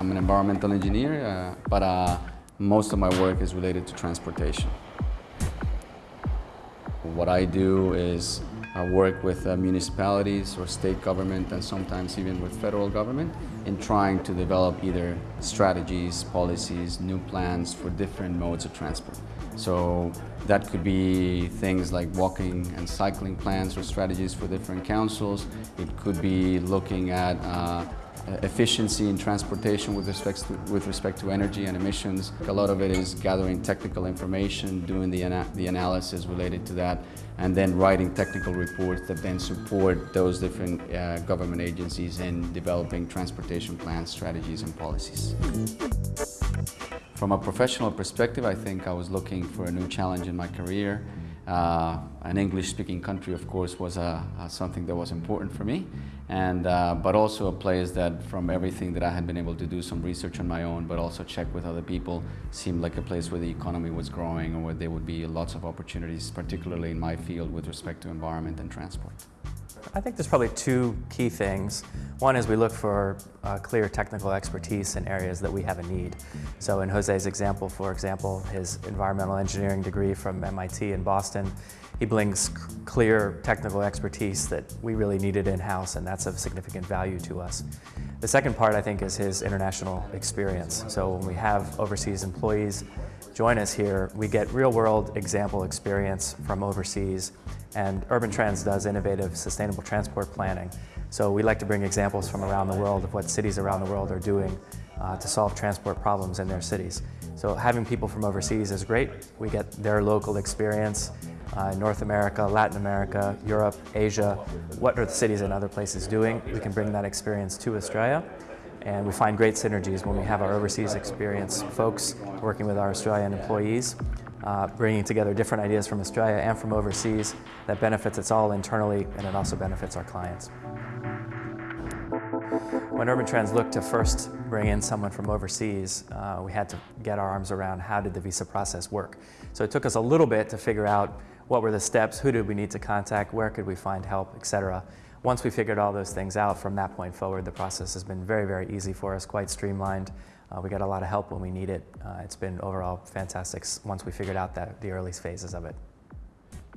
I'm an environmental engineer, uh, but uh, most of my work is related to transportation. What I do is I work with uh, municipalities or state government and sometimes even with federal government in trying to develop either strategies, policies, new plans for different modes of transport. So that could be things like walking and cycling plans or strategies for different councils. It could be looking at uh, efficiency in transportation with respect, to, with respect to energy and emissions. A lot of it is gathering technical information, doing the, ana the analysis related to that, and then writing technical reports that then support those different uh, government agencies in developing transportation plans, strategies, and policies. From a professional perspective, I think I was looking for a new challenge in my career. Uh, an English-speaking country, of course, was uh, uh, something that was important for me, and but also a place that, from everything that I had been able to do some research on my own, but also check with other people, seemed like a place where the economy was growing and where there would be lots of opportunities, particularly in my field with respect to environment and transport. I think there's probably two key things. One is we look for uh, clear technical expertise in areas that we have a need. So in Jose's example, for example, his environmental engineering degree from MIT in Boston, he brings clear technical expertise that we really needed in-house and that's of significant value to us. The second part, I think, is his international experience. So when we have overseas employees join us here, we get real-world example experience from overseas and Urban Trans does innovative sustainable transport planning. So we like to bring examples from around the world of what cities around the world are doing uh, to solve transport problems in their cities. So having people from overseas is great. We get their local experience uh, North America, Latin America, Europe, Asia. What are the cities and other places doing? We can bring that experience to Australia. And we find great synergies when we have our overseas experience folks working with our Australian employees uh, bringing together different ideas from Australia and from overseas that benefits us all internally and it also benefits our clients. When Urban Trans looked to first bring in someone from overseas, uh, we had to get our arms around how did the visa process work. So it took us a little bit to figure out what were the steps, who did we need to contact, where could we find help, etc. Once we figured all those things out, from that point forward, the process has been very, very easy for us, quite streamlined. Uh, we got a lot of help when we need it. Uh, it's been overall fantastic once we figured out that the early phases of it.